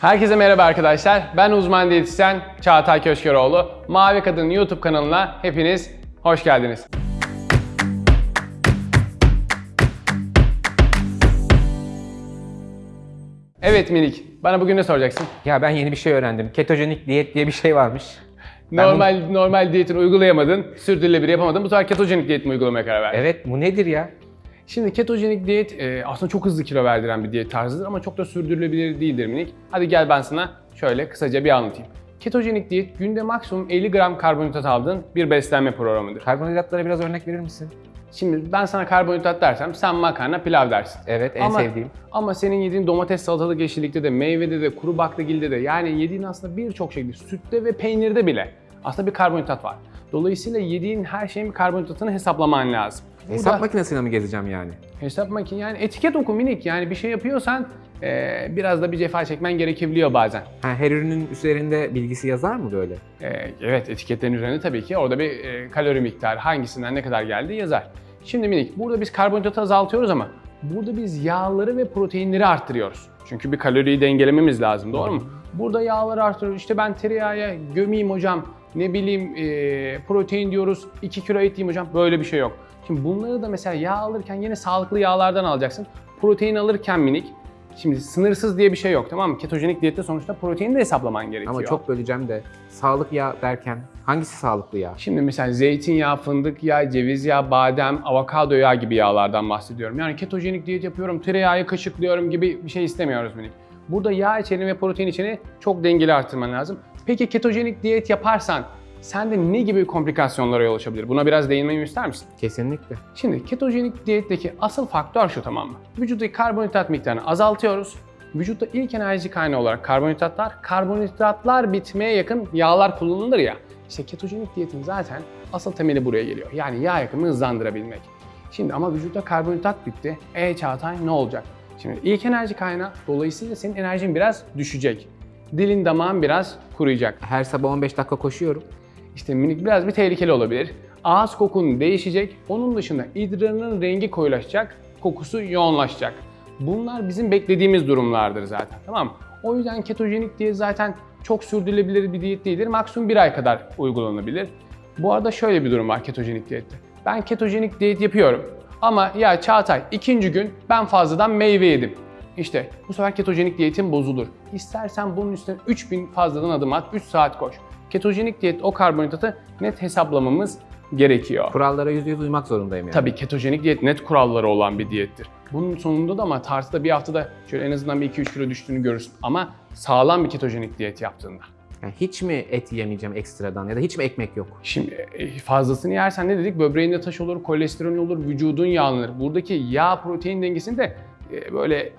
Herkese merhaba arkadaşlar. Ben uzman diyetisyen Çağatay Köşkeroğlu. Mavi Kadın YouTube kanalına hepiniz hoş geldiniz. Evet Minik, bana bugün ne soracaksın? Ya ben yeni bir şey öğrendim. Ketojenik diyet diye bir şey varmış. Ben Normal normal diyetini uygulayamadın, sürdürülebilir yapamadın. Bu sefer ketojenik diyet mi uygulamaya karar verdin? Evet bu nedir ya? Şimdi ketojenik diyet e, aslında çok hızlı kilo verdiren bir diyet tarzıdır ama çok da sürdürülebilir değildir minik. Hadi gel ben sana şöyle kısaca bir anlatayım. Ketojenik diyet günde maksimum 50 gram karbonhidrat aldığın bir beslenme programıdır. Karbonhidratlara biraz örnek verir misin? Şimdi ben sana karbonhidrat dersem sen makarna pilav dersin. Evet en ama, sevdiğim. Ama senin yediğin domates, salatalık, yeşillikte de, meyvede de, kuru baklagilde de yani yediğin aslında birçok şeyde, sütte ve peynirde bile aslında bir karbonhidrat var. Dolayısıyla yediğin her şeyin bir karbonhidratını hesaplaman lazım. Hesap da- makinesine mi gezeceğim yani? Hesap makine yani etiket oku minik yani bir şey yapıyorsan eee, biraz da bir cefa çekmen gerekebiliyor bazen. Ha, her ürünün üzerinde bilgisi yazar mı böyle? Eee, evet etiketlerin üzerinde tabii ki orada bir eee, kalori miktarı hangisinden ne kadar geldiği yazar. Şimdi minik burada biz karbonhidratı azaltıyoruz ama burada biz yağları ve proteinleri arttırıyoruz. Çünkü bir kaloriyi dengelememiz lazım doğru mu? Burada yağları arttırıyoruz. İşte ben tereyağı gömeyim hocam. Ne bileyim eee, protein diyoruz 2 kilo et yiyeyim hocam. Böyle bir şey yok. Şimdi bunları da mesela yağ alırken yine sağlıklı yağlardan alacaksın. Protein alırken minik Şimdi sınırsız diye bir şey yok tamam mı? Ketojenik diyette sonuçta proteini de hesaplaman gerekiyor. Ama çok böleceğim de sağlık yağ derken hangisi sağlıklı yağ? Şimdi mesela zeytinyağı, fındık yağı, ceviz yağı, badem, avokado yağı gibi yağlardan bahsediyorum. Yani ketojenik diyet yapıyorum, tereyağı kaşıklıyorum gibi bir şey istemiyoruz minik. Burada yağ içeriğini ve protein içeriğini çok dengeli arttırman lazım. Peki ketojenik diyet yaparsan sende ne gibi komplikasyonlara yol açabilir? Buna biraz değinmemi ister misin? Kesinlikle. Şimdi ketojenik diyetteki asıl faktör şu tamam mı? Vücuttaki karbonhidrat miktarını azaltıyoruz. Vücutta ilk enerji kaynağı olarak karbonhidratlar, karbonhidratlar bitmeye yakın yağlar kullanılır ya. İşte ketojenik diyetin zaten asıl temeli buraya geliyor. Yani yağ yakımını hızlandırabilmek. Şimdi ama vücutta karbonhidrat bitti. E Çağatay ne olacak? Şimdi ilk enerji kaynağı dolayısıyla senin enerjin biraz düşecek. Dilin damağın biraz kuruyacak. Her sabah 15 dakika koşuyorum. İşte minik biraz bir tehlikeli olabilir. Ağız kokun değişecek. Onun dışında idrarının rengi koyulaşacak, kokusu yoğunlaşacak. Bunlar bizim beklediğimiz durumlardır zaten. Tamam mı? O yüzden ketojenik diyet zaten çok sürdürülebilir bir diyet değildir. Maksimum bir ay kadar uygulanabilir. Bu arada şöyle bir durum var ketojenik diyette. Ben ketojenik diyet yapıyorum. Ama ya Çağatay ikinci gün ben fazladan meyve yedim. İşte bu sefer ketojenik diyetin bozulur. İstersen bunun üstüne 3000 fazladan adım at, 3 saat koş. Ketojenik diyet o karbonhidratı net hesaplamamız gerekiyor. Kurallara %100 uymak zorundayım yani. Tabii ketojenik diyet net kuralları olan bir diyettir. Bunun sonunda da ama tartıda bir haftada şöyle en azından bir 2-3 kilo düştüğünü görürsün. Ama sağlam bir ketojenik diyet yaptığında. Yani hiç mi et yemeyeceğim ekstradan ya da hiç mi ekmek yok? Şimdi e, fazlasını yersen ne dedik? Böbreğinde taş olur, kolesterol olur, vücudun yağlanır. Buradaki yağ protein dengesini de e, böyle e,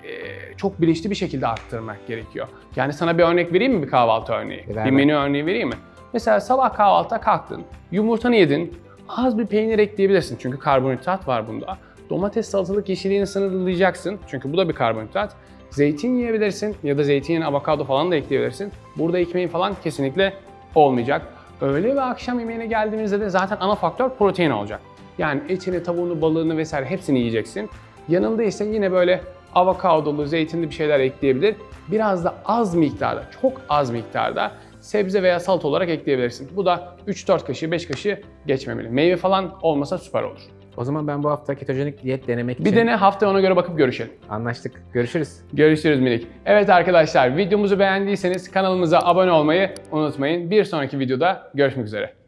çok bilinçli bir şekilde arttırmak gerekiyor. Yani sana bir örnek vereyim mi bir kahvaltı örneği? Ver, bir menü örneği vereyim mi? Mesela sabah kahvaltıda kalktın, yumurtanı yedin, az bir peynir ekleyebilirsin çünkü karbonhidrat var bunda. Domates, salatalık, yeşilliğini sınırlayacaksın çünkü bu da bir karbonhidrat. Zeytin yiyebilirsin ya da zeytin, avokado falan da ekleyebilirsin. Burada ekmeğin falan kesinlikle olmayacak. Öğle ve akşam yemeğine geldiğimizde de zaten ana faktör protein olacak. Yani etini, tavuğunu, balığını vesaire hepsini yiyeceksin. Yanında ise yine böyle avokadolu, zeytinli bir şeyler ekleyebilir. Biraz da az miktarda, çok az miktarda sebze veya salata olarak ekleyebilirsin. Bu da 3-4 kaşığı, 5 kaşığı geçmemeli. Meyve falan olmasa süper olur. O zaman ben bu hafta ketojenik diyet denemek Bir için dene hafta ona göre bakıp görüşelim. anlaştık. Görüşürüz. Görüşürüz minik. Evet arkadaşlar videomuzu beğendiyseniz kanalımıza abone olmayı unutmayın. Bir sonraki videoda görüşmek üzere.